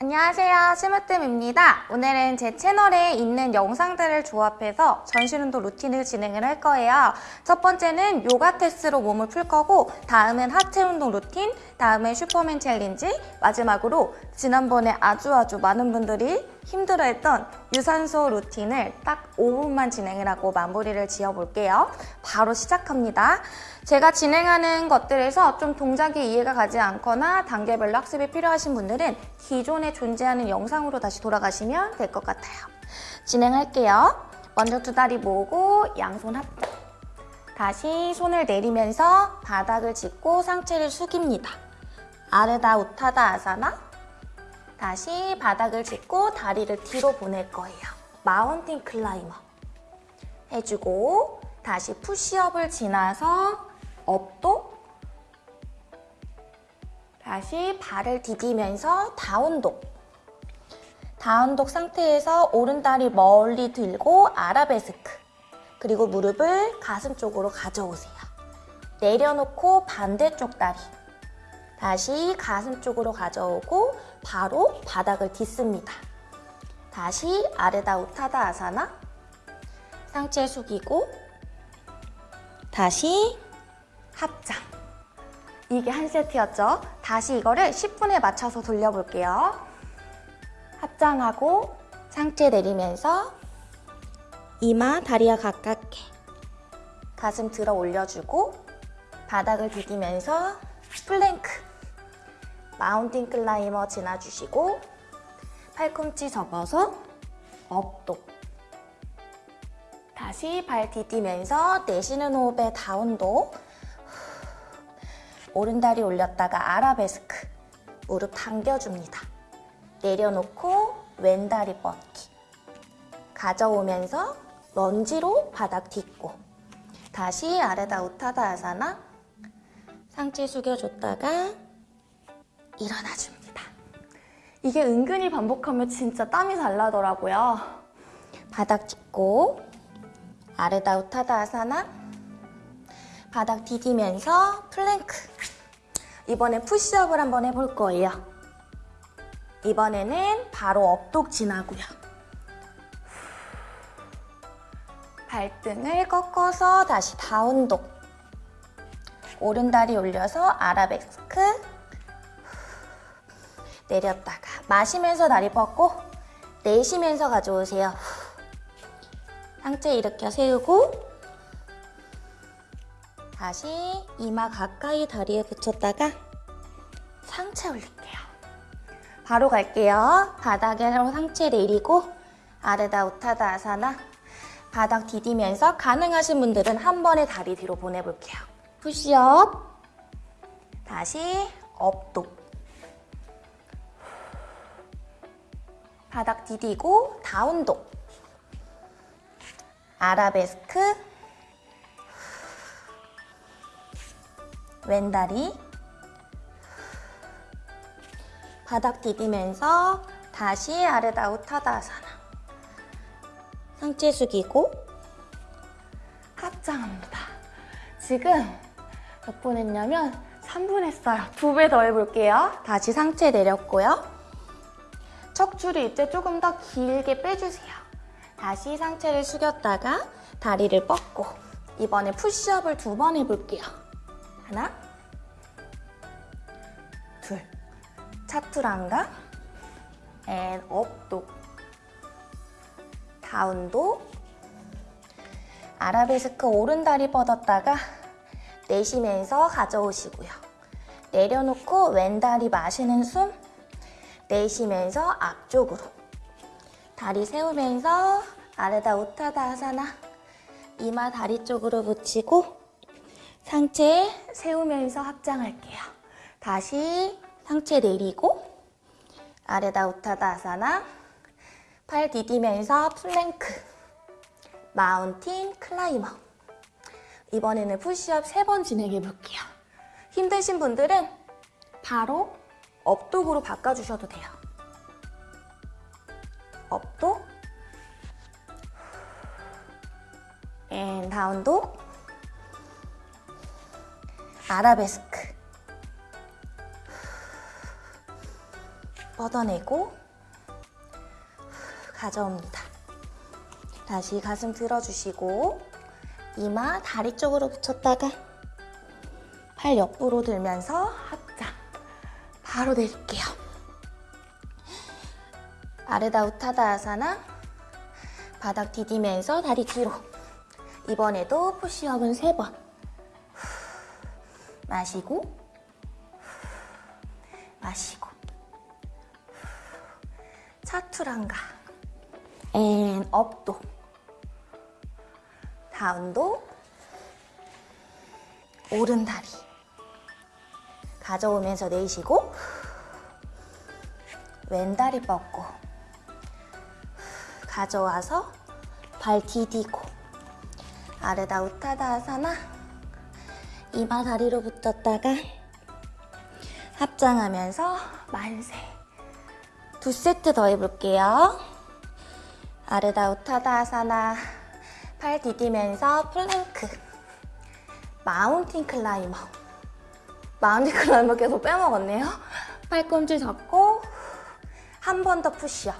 안녕하세요. 스미홈트입니다. 오늘은 제 채널에 있는 영상들을 조합해서 전신운동 루틴을 진행을 할 거예요. 첫 번째는 요가 테스로 몸을 풀 거고 다음은 하체 운동 루틴 다음은 슈퍼맨 challenge 마지막으로 지난번에 아주 아주 많은 분들이 힘들어했던 유산소 루틴을 딱 5분만 진행을 하고 마무리를 지어볼게요 바로 시작합니다 제가 진행하는 것들에서 좀 동작이 이해가 가지 않거나 단계별로 학습이 필요하신 분들은 기존에 존재하는 영상으로 다시 돌아가시면 될 것 같아요. 진행할게요. 먼저 두 다리 모으고 양손 합장. 다시 손을 내리면서 바닥을 짚고 상체를 숙입니다. Ardha Uttanasana. 다시 바닥을 짚고 다리를 뒤로 보낼 거예요. mountain climber. 해주고 다시 푸시업을 지나서 up dog 다시 발을 디디면서 down dog 다운독 상태에서 오른다리 멀리 들고 아라베스크 그리고 무릎을 가슴 쪽으로 가져오세요 내려놓고 반대쪽 다리 다시 가슴 쪽으로 가져오고 바로 바닥을 딛습니다 다시 아르다 우타다 아사나 상체 숙이고 다시 합장. 이게 한 세트였죠? 다시 이거를 10분에 맞춰서 돌려볼게요. 합장하고 상체 내리면서 이마 다리와 가깝게 가슴 들어 올려주고 바닥을 디디면서 plank mountain climber 지나주시고 팔꿈치 접어서 up dog 다시 발 디디면서 내쉬는 호흡에 down dog. 오른다리 올렸다가 아라베스크. 무릎 당겨줍니다. 내려놓고 왼다리 뻗기. 가져오면서 런지로 바닥 딛고. 다시 아래다 우타다 아사나 상체 숙여줬다가 일어나줍니다. 이게 은근히 반복하면 진짜 땀이 잘 나더라고요. 바닥 짚고 아르다 우타다 아사나 바닥 디디면서 플랭크. 이번엔 푸시업을 한번 해볼 거예요. 이번에는 바로 up dog 지나고요. 발등을 꺾어서 다시 down dog. 오른다리 올려서 아라베스크 내렸다가 마시면서 다리 뻗고 내쉬면서 가져오세요 상체 일으켜 세우고 다시 이마 가까이 다리에 붙였다가 상체 올릴게요. 바로 갈게요. 바닥으로 상체 내리고 아르다 우타다 아사나 바닥 디디면서 가능하신 분들은 한 번에 다리 뒤로 보내볼게요. 푸시업 다시 업독 바닥 디디고 다운독 아라베스크 왼다리 바닥 디디면서 다시 아르다우 타다사나 상체 숙이고 합장합니다. 지금 몇 분 했냐면 3분 했어요. 두 배 더 해볼게요. 다시 상체 내렸고요. 척추를 이제 조금 더 길게 빼주세요. 다시 상체를 숙였다가 다리를 뻗고 이번에 푸시업을 두 번 해볼게요. 하나 둘 chaturanga and up dog down dog 아라베스크 오른 다리 뻗었다가 내쉬면서 가져오시고요. 내려놓고 왼 다리 마시는 숨 내쉬면서 앞쪽으로 다리 세우면서 Ardha Uttanasana 이마 다리 쪽으로 붙이고 상체 세우면서 합장할게요. 다시 상체 내리고 Ardha Uttanasana 팔 디디면서 plank mountain climber 이번에는 푸시업 3번 진행해 볼게요. 힘드신 분들은 바로 up dog으로 바꿔주셔도 돼요. up dog and down dog 아라베스크 뻗어내고 가져옵니다. 다시 가슴 들어주시고 이마 다리 쪽으로 붙였다가 팔 옆으로 들면서 바로 내릴게요. 아르다 우타다 아사나 바닥 디디면서 다리 뒤로. 이번에도 푸시업은 세 번. 마시고 마시고. chaturanga. and up dog. down dog. 오른 다리 가져오면서 내쉬고 왼 다리 뻗고 가져와서 발 디디고 Ardha Uttanasana 이마 다리로 붙었다가 합장하면서 만세. 두 세트 더 해볼게요. Ardha Uttanasana 팔 디디면서 plank. mountain climber mountain climber 계속 빼먹었네요. 팔꿈치 잡고 한 번 더 푸시업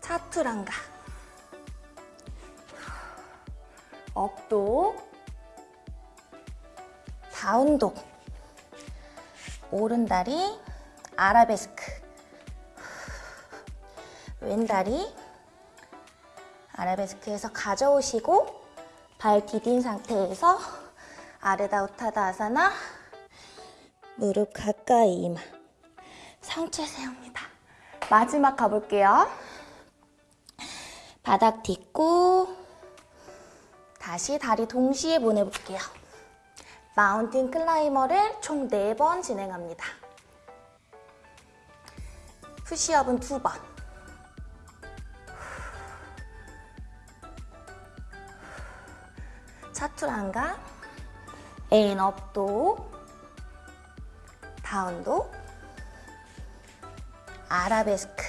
chaturanga. 업도. 다운도. 오른다리. 아라베스크. 왼다리. 아라베스크에서 가져오시고 발 디딘 상태에서 아르다 우타다 아사나 무릎 가까이 이마 상체 세웁니다. 마지막 가볼게요. 바닥 딛고 다시 다리 동시에 보내볼게요. mountain climber를 총 4번 진행합니다. 푸시업은 2번. chaturanga, and up dog, down dog, 아라베스크.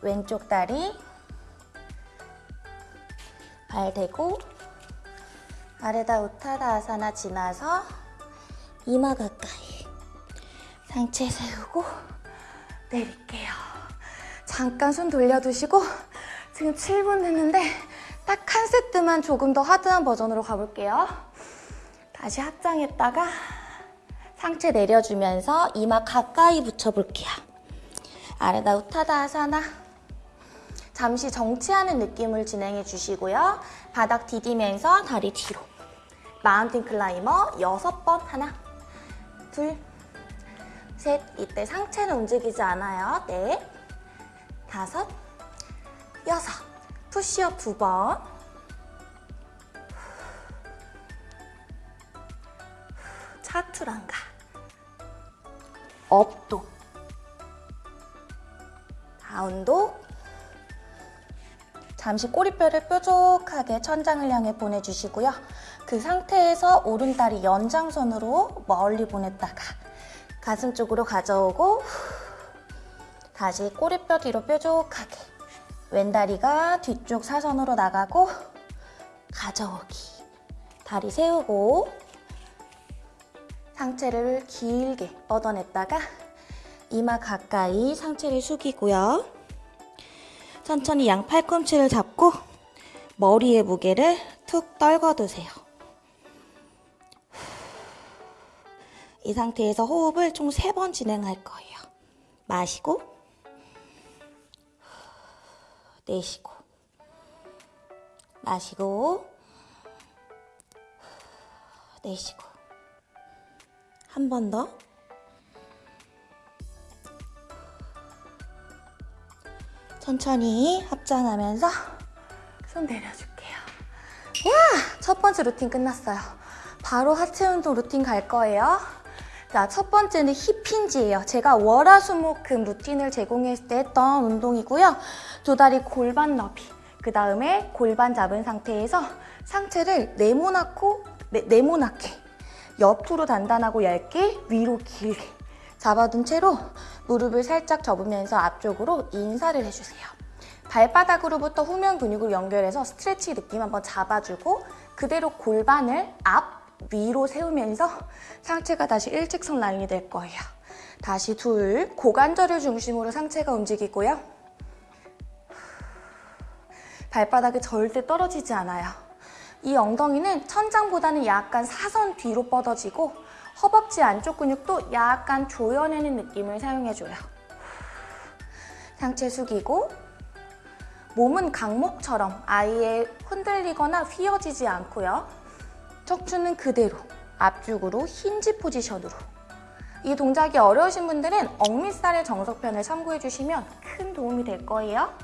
왼쪽 다리, 발 대고, 아래다 우타다 아사나 지나서 이마 가까이 상체 세우고 내릴게요. 잠깐 손 돌려두시고 지금 7분 됐는데 딱 한 세트만 조금 더 하드한 버전으로 가볼게요. 다시 합장했다가 상체 내려주면서 이마 가까이 붙여볼게요. Ardha Uttanasana 잠시 정지하는 느낌을 진행해 주시고요. 바닥 디디면서 다리 뒤로 mountain climber 6번 하나 둘 셋 이때 상체는 움직이지 않아요. 넷 다섯 여섯 푸시업 두 번. 차투랑가. 업도. 다운도. 잠시 꼬리뼈를 뾰족하게 천장을 향해 보내주시고요. 그 상태에서 오른다리 연장선으로 멀리 보냈다가 가슴 쪽으로 가져오고 다시 꼬리뼈 뒤로 뾰족하게 왼다리가 뒤쪽 사선으로 나가고 가져오기 다리 세우고 상체를 길게 뻗어냈다가 이마 가까이 상체를 숙이고요. 천천히 양 팔꿈치를 잡고 머리의 무게를 툭 떨궈두세요. 이 상태에서 호흡을 총 3번 진행할 거예요. 마시고 내쉬고 마시고 내쉬고 한 번 더 천천히 합장하면서 손 내려줄게요. 와! 첫 번째 루틴 끝났어요. 바로 하체 운동 루틴 갈 거예요. 자, 첫 번째는 hip hinge예요. 제가 월화수목금 루틴을 제공했을 때 했던 운동이고요. 두 다리 골반 너비, 그 다음에 골반 잡은 상태에서 상체를 네모나고, 네, 네모나게 옆으로 단단하고 얇게 위로 길게 잡아둔 채로 무릎을 살짝 접으면서 앞쪽으로 인사를 해주세요. 발바닥으로부터 후면 근육을 연결해서 스트레치 느낌 한번 잡아주고 그대로 골반을 앞, 위로 세우면서 상체가 다시 일직선 라인이 될 거예요. 다시 둘, 고관절을 중심으로 상체가 움직이고요. 발바닥이 절대 떨어지지 않아요. 이 엉덩이는 천장보다는 약간 사선 뒤로 뻗어지고 허벅지 안쪽 근육도 약간 조여내는 느낌을 사용해줘요. 상체 숙이고 몸은 강목처럼 아예 흔들리거나 휘어지지 않고요. 척추는 그대로 앞쪽으로 힌지 포지션으로 이 동작이 어려우신 분들은 억밑살의 정석편을 참고해 주시면 큰 도움이 될 거예요.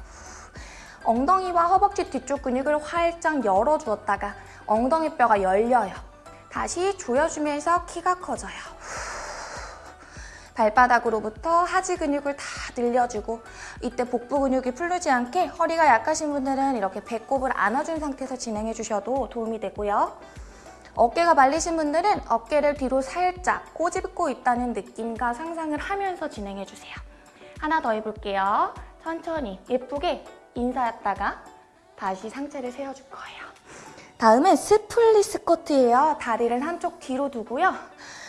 엉덩이와 허벅지 뒤쪽 근육을 활짝 열어주었다가 엉덩이 뼈가 열려요. 다시 조여주면서 키가 커져요. 발바닥으로부터 하지 근육을 다 늘려주고 이때 복부 근육이 풀리지 않게 허리가 약하신 분들은 이렇게 배꼽을 안아준 상태에서 진행해 주셔도 도움이 되고요. 어깨가 말리신 분들은 어깨를 뒤로 살짝 꼬집고 있다는 느낌과 상상을 하면서 진행해 주세요. 하나 더 해볼게요. 천천히 예쁘게 인사했다가 다시 상체를 세워줄 거예요. 다음은 split squat예요. 다리를 한쪽 뒤로 두고요.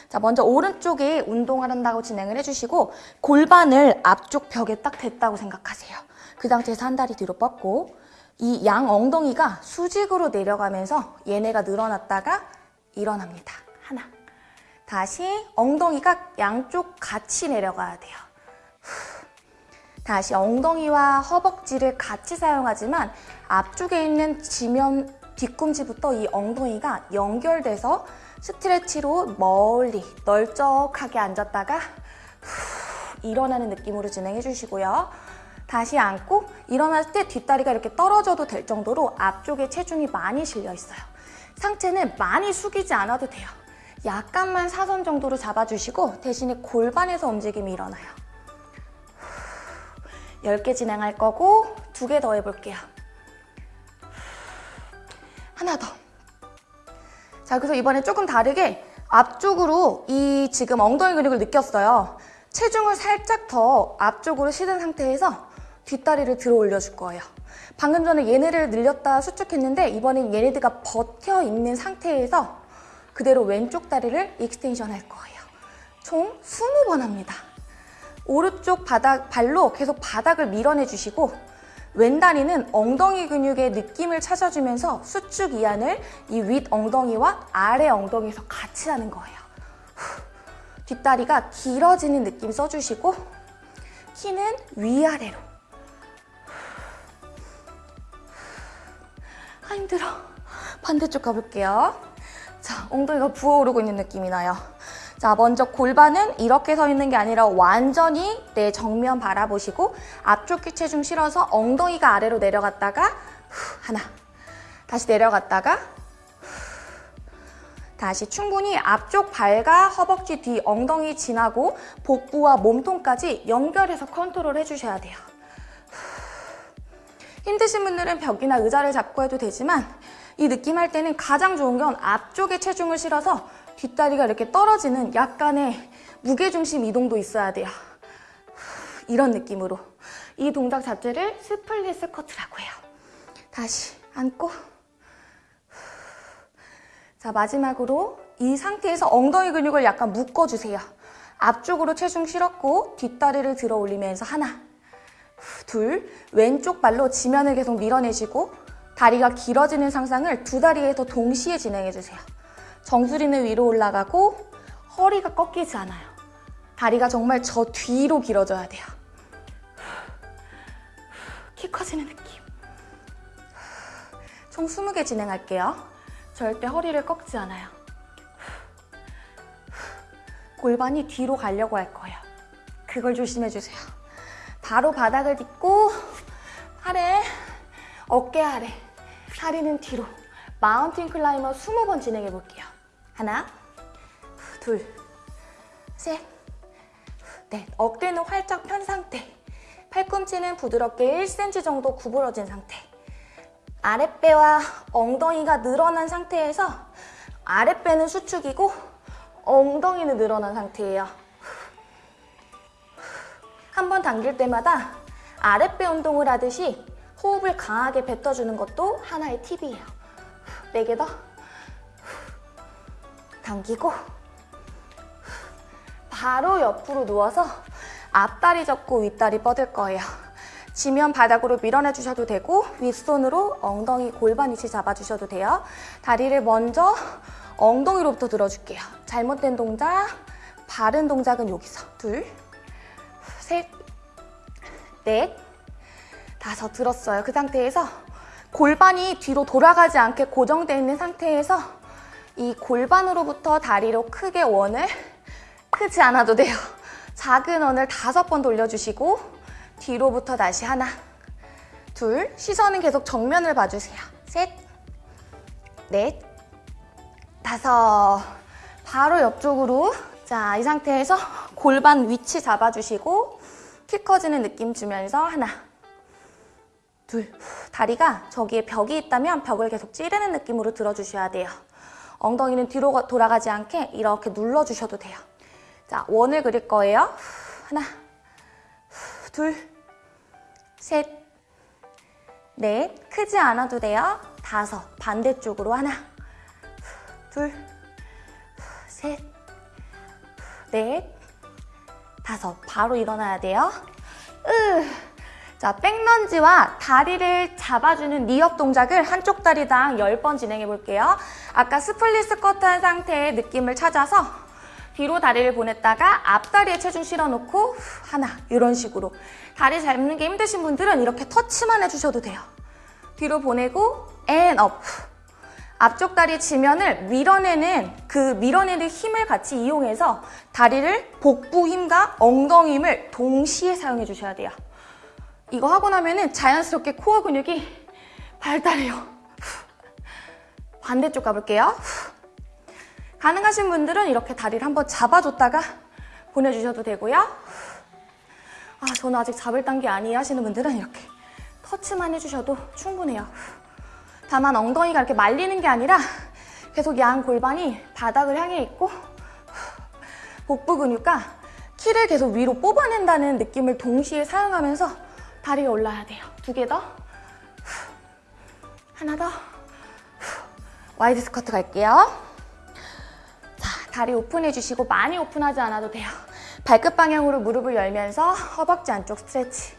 자, 먼저 오른쪽에 운동을 한다고 진행을 해주시고 골반을 앞쪽 벽에 딱 댔다고 생각하세요. 그 상태에서 한 다리 뒤로 뻗고 이 양 엉덩이가 수직으로 내려가면서 얘네가 늘어났다가 일어납니다. 하나. 다시 엉덩이가 양쪽 같이 내려가야 돼요. 다시 엉덩이와 허벅지를 같이 사용하지만 앞쪽에 있는 지면 뒤꿈치부터 이 엉덩이가 연결돼서 스트레치로 멀리 널쩍하게 앉았다가 후, 일어나는 느낌으로 진행해 주시고요. 다시 앉고 일어날 때 뒷다리가 이렇게 떨어져도 될 정도로 앞쪽에 체중이 많이 실려 있어요. 상체는 많이 숙이지 않아도 돼요. 약간만 사선 정도로 잡아주시고 대신에 골반에서 움직임이 일어나요. 10개 진행할 거고 두개더 해볼게요. 하나 더. 자, 그래서 이번에 조금 다르게 앞쪽으로 이 지금 엉덩이 근육을 느꼈어요. 체중을 살짝 더 앞쪽으로 실은 상태에서 뒷다리를 들어 올려줄 거예요. 방금 전에 얘네를 늘렸다 수축했는데 이번엔 얘네들가 버텨 있는 상태에서 그대로 왼쪽 다리를 extension 할 거예요. 총 20번 합니다. 오른쪽 바닥, 발로 계속 바닥을 밀어내 주시고 왼 다리는 엉덩이 근육의 느낌을 찾아주면서 수축 이완을 이 윗 엉덩이와 아래 엉덩이에서 같이 하는 거예요. 후, 뒷다리가 길어지는 느낌 써주시고 키는 위아래로 아 힘들어. 반대쪽 가볼게요. 자 엉덩이가 부어오르고 있는 느낌이 나요. 자 먼저 골반은 이렇게 서 있는 게 아니라 완전히 내 정면 바라보시고 앞쪽 키 체중 실어서 엉덩이가 아래로 내려갔다가 후, 하나. 다시 내려갔다가 다시 충분히 앞쪽 발과 허벅지 뒤 엉덩이 지나고 복부와 몸통까지 연결해서 컨트롤 해주셔야 돼요. 힘드신 분들은 벽이나 의자를 잡고 해도 되지만 이 느낌 할 때는 가장 좋은 건 앞쪽에 체중을 실어서 뒷다리가 이렇게 떨어지는 약간의 무게중심 이동도 있어야 돼요. 이런 느낌으로 이 동작 자체를 split squat라고 해요. 다시 앉고 자 마지막으로 이 상태에서 엉덩이 근육을 약간 묶어주세요. 앞쪽으로 체중 실었고 뒷다리를 들어 올리면서 하나 둘 왼쪽 발로 지면을 계속 밀어내시고 다리가 길어지는 상상을 두 다리에서 동시에 진행해주세요. 정수리는 위로 올라가고 허리가 꺾이지 않아요. 다리가 정말 저 뒤로 길어져야 돼요. 키 커지는 느낌. 총 20개 진행할게요. 절대 허리를 꺾지 않아요. 골반이 뒤로 가려고 할 거예요. 그걸 조심해주세요. 바로 바닥을 딛고 아래, 어깨 아래, 다리는 뒤로 mountain climber 20번 진행해 볼게요. 하나, 둘, 셋, 넷. 어깨는 활짝 편 상태. 팔꿈치는 부드럽게 1cm 정도 구부러진 상태. 아랫배와 엉덩이가 늘어난 상태에서 아랫배는 수축이고 엉덩이는 늘어난 상태예요. 한 번 당길 때마다 아랫배 운동을 하듯이 호흡을 강하게 뱉어주는 것도 하나의 팁이에요. 네 개 더. 당기고 바로 옆으로 누워서 앞다리 접고 윗다리 뻗을 거예요. 지면 바닥으로 밀어내 주셔도 되고 윗손으로 엉덩이 골반 위치 잡아주셔도 돼요. 다리를 먼저 엉덩이로부터 들어줄게요. 잘못된 동작, 바른 동작은 여기서 둘, 셋, 넷, 다섯 들었어요. 그 상태에서 골반이 뒤로 돌아가지 않게 고정되어 있는 상태에서 이 골반으로부터 다리로 크게 원을 크지 않아도 돼요. 작은 원을 다섯 번 돌려주시고 뒤로부터 다시 하나, 둘, 시선은 계속 정면을 봐주세요. 셋, 넷, 다섯, 바로 옆쪽으로 자, 이 상태에서 골반 위치 잡아주시고 키 커지는 느낌 주면서 하나, 둘, 다리가 저기에 벽이 있다면 벽을 계속 찌르는 느낌으로 들어주셔야 돼요. 엉덩이는 뒤로 가- 돌아가지 않게 이렇게 눌러주셔도 돼요. 자, 원을 그릴 거예요. 하나, 둘, 셋, 넷, 크지 않아도 돼요. 다섯, 반대쪽으로 하나, 둘, 셋, 넷, 다섯, 바로 일어나야 돼요. 으. 자, back lunge와 다리를 잡아주는 리업 동작을 한쪽 다리당 10번 진행해 볼게요. 아까 split squat 한 상태의 느낌을 찾아서 뒤로 다리를 보냈다가 앞다리에 체중 실어놓고 하나 이런 식으로 다리 잡는 게 힘드신 분들은 이렇게 터치만 해주셔도 돼요. 뒤로 보내고 and up. 앞쪽 다리 지면을 밀어내는 그 밀어내는 힘을 같이 이용해서 다리를 복부 힘과 엉덩이 힘을 동시에 사용해 주셔야 돼요. 이거 하고 나면은 자연스럽게 코어 근육이 발달해요. 반대쪽 가볼게요. 가능하신 분들은 이렇게 다리를 한번 잡아줬다가 보내주셔도 되고요. 아, 저는 아직 잡을 단계 아니에요 하시는 분들은 이렇게 터치만 해주셔도 충분해요. 다만 엉덩이가 이렇게 말리는 게 아니라 계속 양 골반이 바닥을 향해 있고 복부 근육과 키를 계속 위로 뽑아낸다는 느낌을 동시에 사용하면서 다리가 올라야 돼요. 두 개 더. 하나 더. wide squat 갈게요. 자, 다리 오픈해 주시고 많이 오픈하지 않아도 돼요. 발끝 방향으로 무릎을 열면서 허벅지 안쪽 stretch.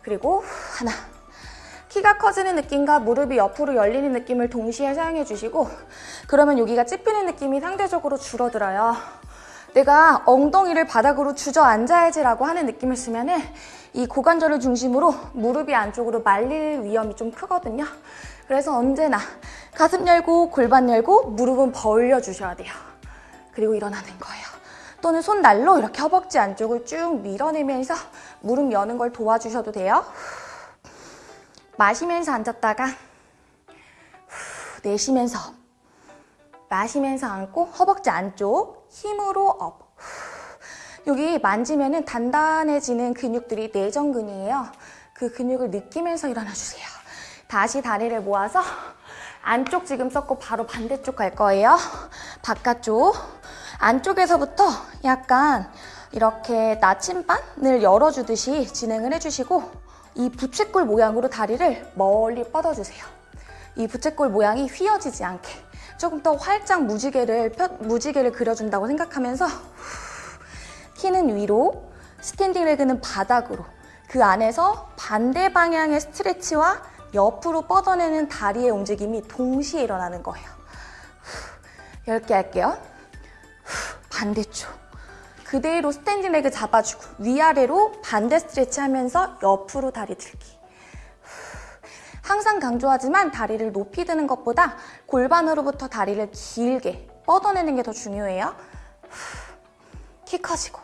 그리고 하나. 키가 커지는 느낌과 무릎이 옆으로 열리는 느낌을 동시에 사용해 주시고 그러면 여기가 찝히는 느낌이 상대적으로 줄어들어요. 내가 엉덩이를 바닥으로 주저앉아야지 라고 하는 느낌을 쓰면 은 이 고관절을 중심으로 무릎이 안쪽으로 말릴 위험이 좀 크거든요. 그래서 언제나 가슴 열고 골반 열고 무릎은 벌려 주셔야 돼요. 그리고 일어나는 거예요. 또는 손날로 이렇게 허벅지 안쪽을 쭉 밀어내면서 무릎 여는 걸 도와주셔도 돼요. 마시면서 앉았다가 후, 내쉬면서 마시면서 앉고 허벅지 안쪽 힘으로 up. 후. 여기 만지면 은 단단해지는 근육들이 내전근이에요. 그 근육을 느끼면서 일어나 주세요. 다시 다리를 모아서 안쪽 지금 썼고 바로 반대쪽 갈 거예요. 바깥쪽. 안쪽에서부터 약간 이렇게 나침반을 열어주듯이 진행을 해주시고 이 부채꼴 모양으로 다리를 멀리 뻗어주세요. 이 부채꼴 모양이 휘어지지 않게 조금 더 활짝 무지개를 펴- 무지개를 그려준다고 생각하면서 키는 위로, standing leg는 바닥으로 그 안에서 반대 방향의 stretch와 옆으로 뻗어내는 다리의 움직임이 동시에 일어나는 거예요. 10개 할게요. 반대쪽. 그대로 standing leg 잡아주고 위아래로 반대 stretch 하면서 옆으로 다리 들기. 항상 강조하지만 다리를 높이 드는 것보다 골반으로부터 다리를 길게 뻗어내는 게 더 중요해요. 키 커지고.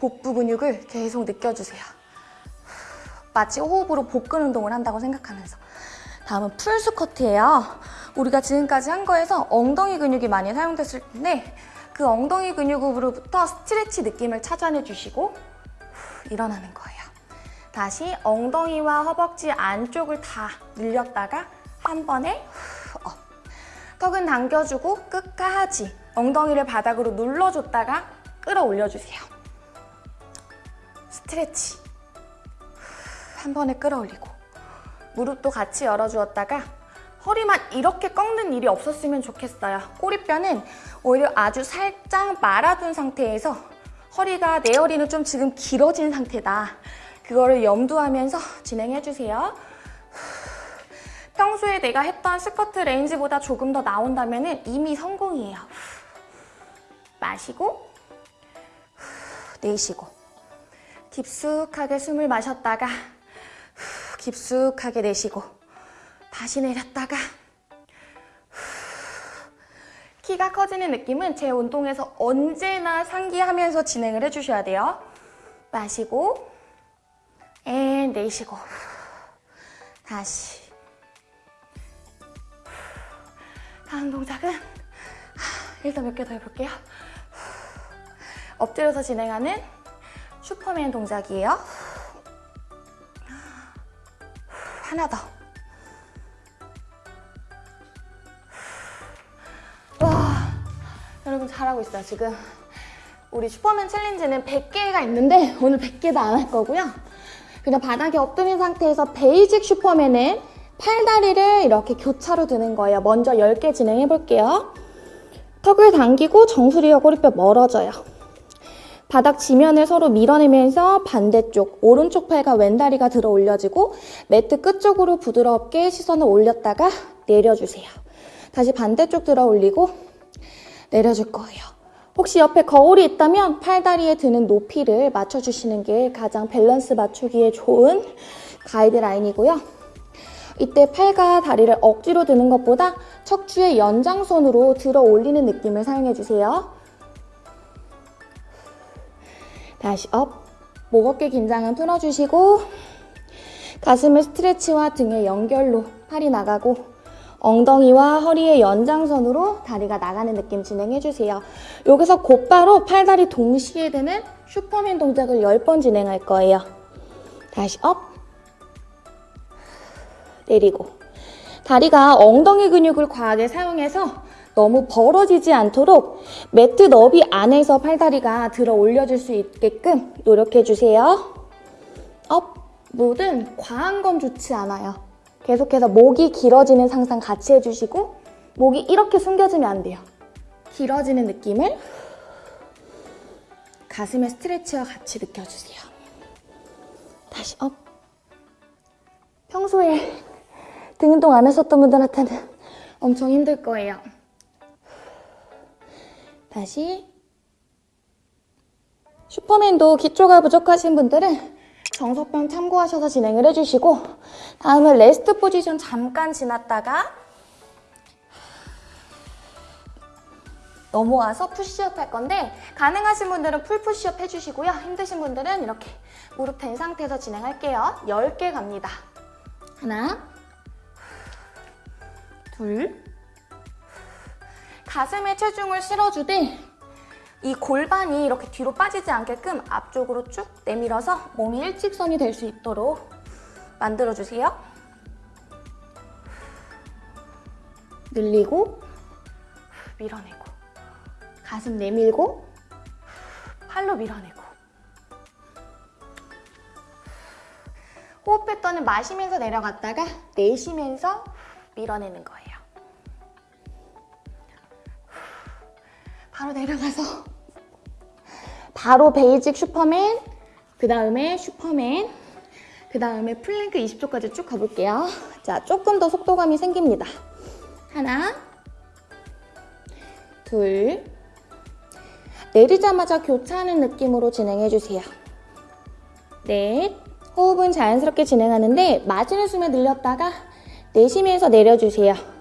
복부 근육을 계속 느껴주세요. 마치 호흡으로 복근 운동을 한다고 생각하면서. 다음은 풀 스쿼트예요. 우리가 지금까지 한 거에서 엉덩이 근육이 많이 사용됐을 텐데 그 엉덩이 근육으로부터 스트레치 느낌을 찾아내 주시고 후, 일어나는 거예요. 다시 엉덩이와 허벅지 안쪽을 다 늘렸다가 한 번에 후, up. 턱은 당겨주고 끝까지 엉덩이를 바닥으로 눌러줬다가 끌어올려주세요. stretch. 후, 한 번에 끌어올리고 무릎도 같이 열어주었다가 허리만 이렇게 꺾는 일이 없었으면 좋겠어요. 꼬리뼈는 오히려 아주 살짝 말아둔 상태에서 허리가 내 허리는 좀 지금 길어진 상태다. 그거를 염두하면서 진행해주세요. 평소에 내가 했던 스쿼트 range보다 조금 더 나온다면 이미 성공이에요. 마시고 내쉬고 깊숙하게 숨을 마셨다가 깊숙하게 내쉬고 다시 내렸다가 키가 커지는 느낌은 제 운동에서 언제나 상기하면서 진행을 해주셔야 돼요. 마시고 and 내쉬고 다시 다음 동작은 일단 몇 개 더 해볼게요. 엎드려서 진행하는 슈퍼맨 동작이에요. 하나 더. 와, 여러분 잘하고 있어요, 지금. 우리 슈퍼맨 챌린지는 100개가 있는데 오늘 100개 다안할 거고요. 그냥 바닥에 엎드린 상태에서 basic 슈퍼맨은 팔다리를 이렇게 교차로 드는 거예요. 먼저 10개 진행해 볼게요. 턱을 당기고 정수리와 꼬리뼈 멀어져요. 바닥 지면을 서로 밀어내면서 반대쪽 오른쪽 팔과 왼다리가 들어 올려지고 매트 끝쪽으로 부드럽게 시선을 올렸다가 내려주세요. 다시 반대쪽 들어 올리고 내려줄 거예요. 혹시 옆에 거울이 있다면 팔다리에 드는 높이를 맞춰주시는 게 가장 밸런스 맞추기에 좋은 가이드라인이고요. 이때 팔과 다리를 억지로 드는 것보다 척추의 연장선으로 들어 올리는 느낌을 사용해주세요. 다시 up. 목 어깨 긴장은 풀어주시고 가슴을 스트레치와 등의 연결로 팔이 나가고 엉덩이와 허리의 연장선으로 다리가 나가는 느낌 진행해주세요. 여기서 곧바로 팔다리 동시에 되는 슈퍼맨 동작을 10번 진행할 거예요. 다시 up. 내리고 다리가 엉덩이 근육을 과하게 사용해서 너무 벌어지지 않도록 매트 너비 안에서 팔다리가 들어 올려줄 수 있게끔 노력해주세요. Up! 뭐든 과한 건 좋지 않아요. 계속해서 목이 길어지는 상상 같이 해주시고 목이 이렇게 숨겨지면 안 돼요. 길어지는 느낌을 가슴의 스트레치와 같이 느껴주세요. 다시 up! 평소에 등 운동 안 하셨던 분들한테는 엄청 힘들 거예요. 다시 슈퍼맨도 기초가 부족하신 분들은 정석편 참고하셔서 진행을 해주시고 다음은 rest position 잠깐 지났다가 넘어와서 푸시업 할 건데 가능하신 분들은 full 푸시업 해주시고요. 힘드신 분들은 이렇게 무릎 댄 상태에서 진행할게요. 10개 갑니다. 하나 둘 가슴에 체중을 실어주되 이 골반이 이렇게 뒤로 빠지지 않게끔 앞쪽으로 쭉 내밀어서 몸이 일직선이 될 수 있도록 만들어주세요. 늘리고 밀어내고 가슴 내밀고 팔로 밀어내고 호흡 패턴은 마시면서 내려갔다가 내쉬면서 밀어내는 거예요. 바로 내려가서 바로 basic 슈퍼맨 그 다음에 슈퍼맨 그 다음에 플랭크 20초까지 쭉 가볼게요. 자, 조금 더 속도감이 생깁니다. 하나 둘 내리자마자 교차하는 느낌으로 진행해주세요. 넷 호흡은 자연스럽게 진행하는데 마시는 숨에 늘렸다가 내쉬면서 내려주세요.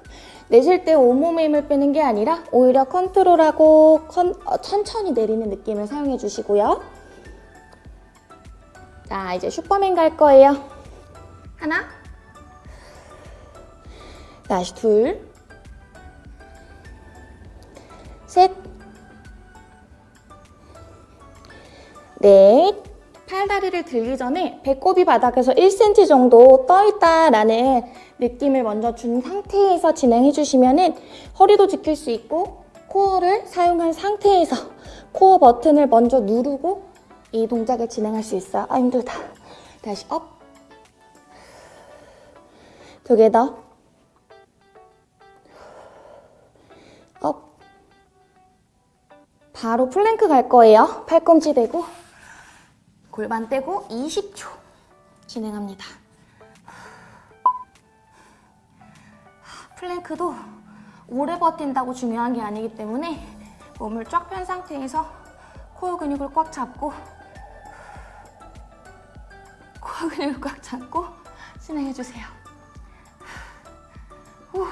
내쉴 때 온몸의 힘을 빼는 게 아니라 오히려 컨트롤하고 컨, 어, 천천히 내리는 느낌을 사용해 주시고요. 자, 이제 슈퍼맨 갈 거예요. 하나, 다시 둘, 셋, 넷, 팔다리를 들기 전에 배꼽이 바닥에서 1cm 정도 떠있다라는 느낌을 먼저 준 상태에서 진행해 주시면 허리도 지킬 수 있고 코어를 사용한 상태에서 코어 버튼을 먼저 누르고 이 동작을 진행할 수 있어요. 아 힘들다. 다시 up. 두 개 더. Up. 바로 플랭크 갈 거예요. 팔꿈치 대고 골반 떼고 20초 진행합니다. plank도 오래 버틴다고 중요한 게 아니기 때문에 몸을 쫙 편 상태에서 코어 근육을 꽉 잡고 코어 근육을 꽉 잡고 진행해주세요. 후.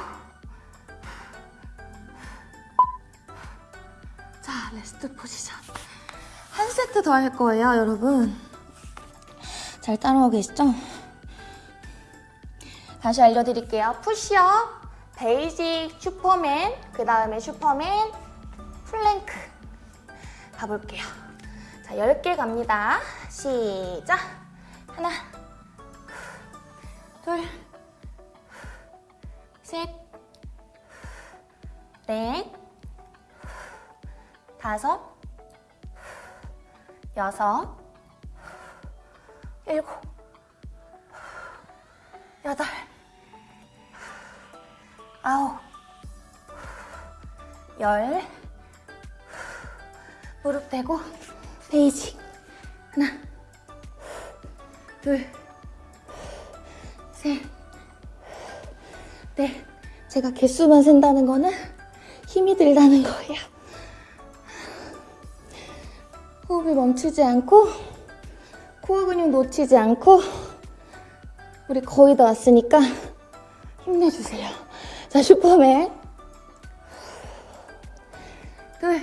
자, rest position. 한 세트 더 할 거예요, 여러분. 잘 따라오고 계시죠? 다시 알려드릴게요. 푸시업, basic, 슈퍼맨, 그 다음에 슈퍼맨, 플랭크. 가볼게요. 자, 10개 갑니다. 시작. 하나, 둘, 셋, 넷, 다섯, 여섯, 일곱, 여덟, 아홉, 열, 무릎 대고 basic 하나, 둘, 셋, 넷. 제가 개수만 센다는 거는 힘이 들다는 거예요. 호흡이 멈추지 않고 코어 근육 놓치지 않고 우리 거의 다 왔으니까 힘내주세요. 자, 슈퍼맨. 둘,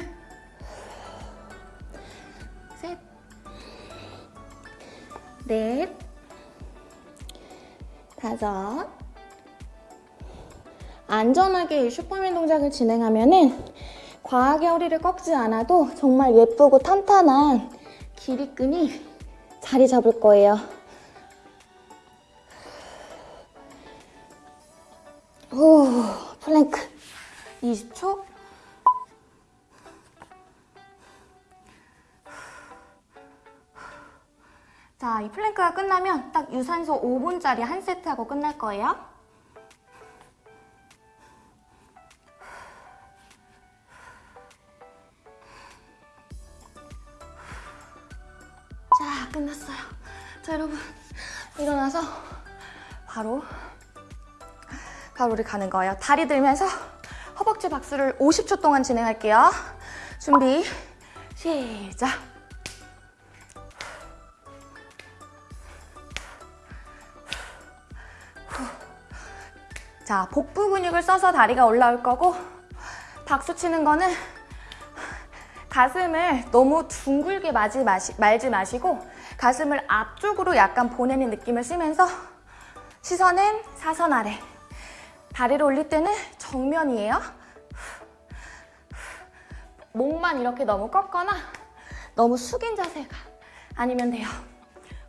셋, 넷, 다섯. 안전하게 이 슈퍼맨 동작을 진행하면은 과하게 허리를 꺾지 않아도 정말 예쁘고 탄탄한 기립근이 자리 잡을 거예요. 20초. 자, 이 플랭크가 끝나면 딱 유산소 5분짜리 한 세트 하고 끝날 거예요. 자, 끝났어요. 자, 여러분. 일어나서 바로 가로를 가는 거예요. 다리 들면서 허벅지 박수를 50초 동안 진행할게요. 준비, 시작. 자, 복부 근육을 써서 다리가 올라올 거고 박수 치는 거는 가슴을 너무 둥글게 마지 마시, 말지 마시고 가슴을 앞쪽으로 약간 보내는 느낌을 쓰면서 시선은 사선 아래 다리를 올릴 때는 정면이에요 목만 이렇게 너무 꺾거나 너무 숙인 자세가 아니면 돼요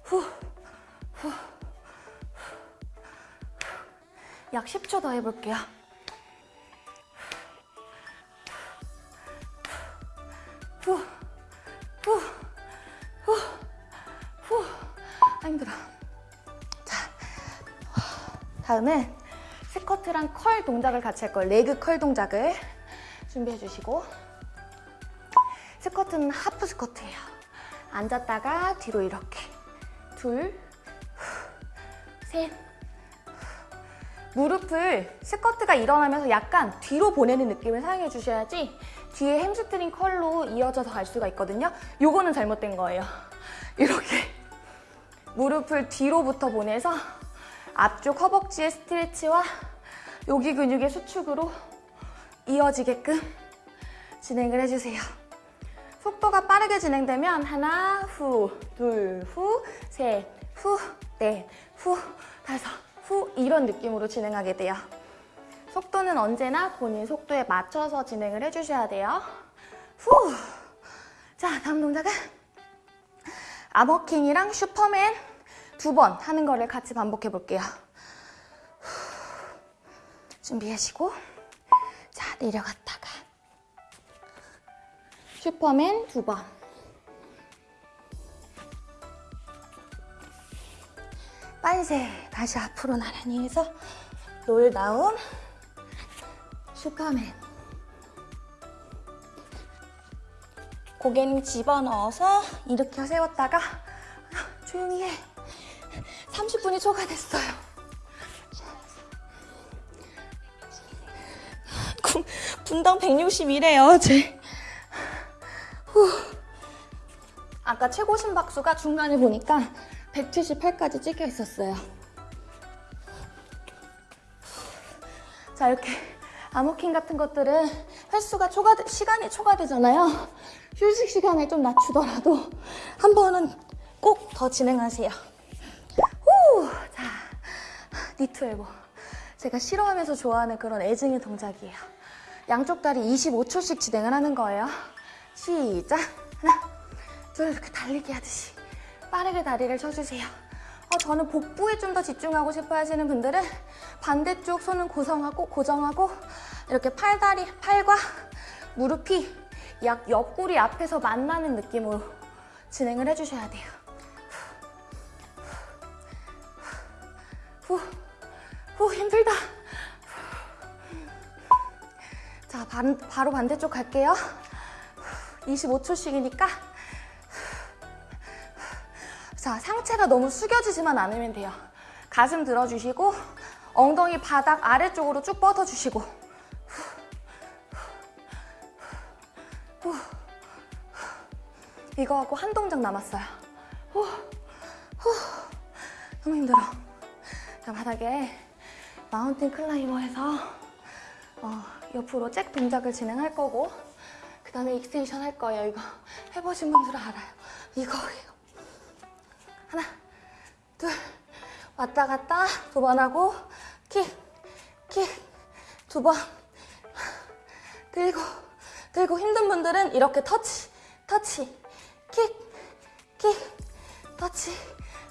후, 후, 약 10초 더 해볼게요 후, 후, 후, 후. 아, 힘들어. 자, 다음은 스쿼트랑 curl 동작을 같이 할 거예요. leg curl 동작을 준비해 주시고 스쿼트는 half 스쿼트예요. 앉았다가 뒤로 이렇게 둘, 셋, 무릎을 스쿼트가 일어나면서 약간 뒤로 보내는 느낌을 사용해 주셔야지 뒤에 hamstring curl로 이어져서 갈 수가 있거든요. 요거는 잘못된 거예요. 이렇게 무릎을 뒤로부터 보내서 앞쪽 허벅지의 스트레치와 여기 근육의 수축으로 이어지게끔 진행을 해주세요. 속도가 빠르게 진행되면 하나, 후, 둘, 후, 셋, 후, 넷, 후, 다섯, 후 이런 느낌으로 진행하게 돼요. 속도는 언제나 본인 속도에 맞춰서 진행을 해주셔야 돼요. 후! 자, 다음 동작은 아머킹이랑 슈퍼맨 두 번 하는 거를 같이 반복해 볼게요. 준비하시고 자, 내려갔다가 슈퍼맨 두 번. 빨세 다시 앞으로 나란히 해서 롤 다운 슈퍼맨 고개는 집어넣어서 이렇게 세웠다가 조용히 해. 30분이 초과됐어요. 군- 분당 160이래요, 제. 후. 아까 최고 심박수가 중간에 보니까 178까지 찍혀 있었어요. 자, 이렇게 암호킹 같은 것들은 횟수가 초과, 시간이 초과되잖아요. 휴식 시간을 좀 낮추더라도 한 번은 꼭 더 진행하세요. 후! 자, 니트 엘보. 제가 싫어하면서 좋아하는 그런 애증의 동작이에요. 양쪽 다리 25초씩 진행을 하는 거예요. 시작. 하나, 둘, 이렇게 달리기 하듯이 빠르게 다리를 쳐주세요. 어, 저는 복부에 좀 더 집중하고 싶어 하시는 분들은 반대쪽 손은 고정하고, 고정하고, 이렇게 팔다리, 팔과 무릎이 약 옆구리 앞에서 만나는 느낌으로 진행을 해주셔야 돼요. 후, 후, 힘들다. 자, 반, 바로 반대쪽 갈게요. 25초씩이니까. 자, 상체가 너무 숙여지지만 않으면 돼요. 가슴 들어주시고, 엉덩이 바닥 아래쪽으로 쭉 뻗어주시고. 후. 이거 하고 한 동작 남았어요. 너무 힘들어. 자, 바닥에 mountain climber에서 어, 옆으로 jack 동작을 진행할 거고 그 다음에 extension 할 거예요. 이거 해보신 분들은 알아요. 이거예요. 하나, 둘, 왔다 갔다 두 번 하고 킥, 킥, 두 번 들고, 들고 힘든 분들은 이렇게 터치, 터치, 킥, 킥, 터치,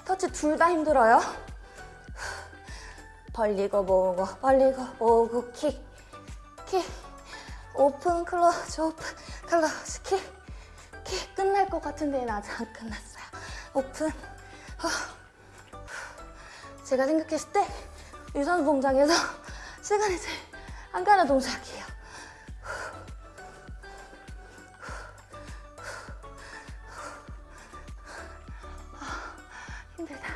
터치 둘 다 힘들어요. 벌리고 모으고, 벌리고 모으고 킥, 킥, open close, open close 킥, 킥 끝날 것 같은데 아직 안 끝났어요. 오픈. 후. 제가 생각했을 때 유산소 동작에서 시간이 제일 안 가는 동작이에요. 아, 힘들다.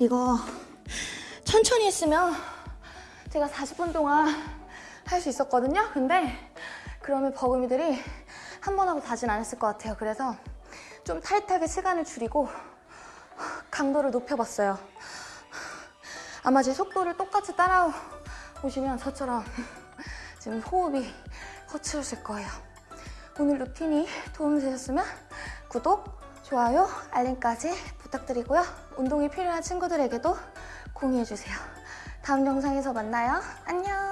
이거 천천히 했으면 제가 40분 동안 할 수 있었거든요. 근데 그러면 버금이들이 한 번 하고 다진 않았을 것 같아요. 그래서 좀 타이트하게 시간을 줄이고 강도를 높여봤어요. 아마 제 속도를 똑같이 따라오시면 저처럼 지금 호흡이 거칠으실 거예요. 오늘 루틴이 도움되셨으면 구독, 좋아요, 알림까지 부탁드리고요. 운동이 필요한 친구들에게도 공유해주세요. 다음 영상에서 만나요. 안녕!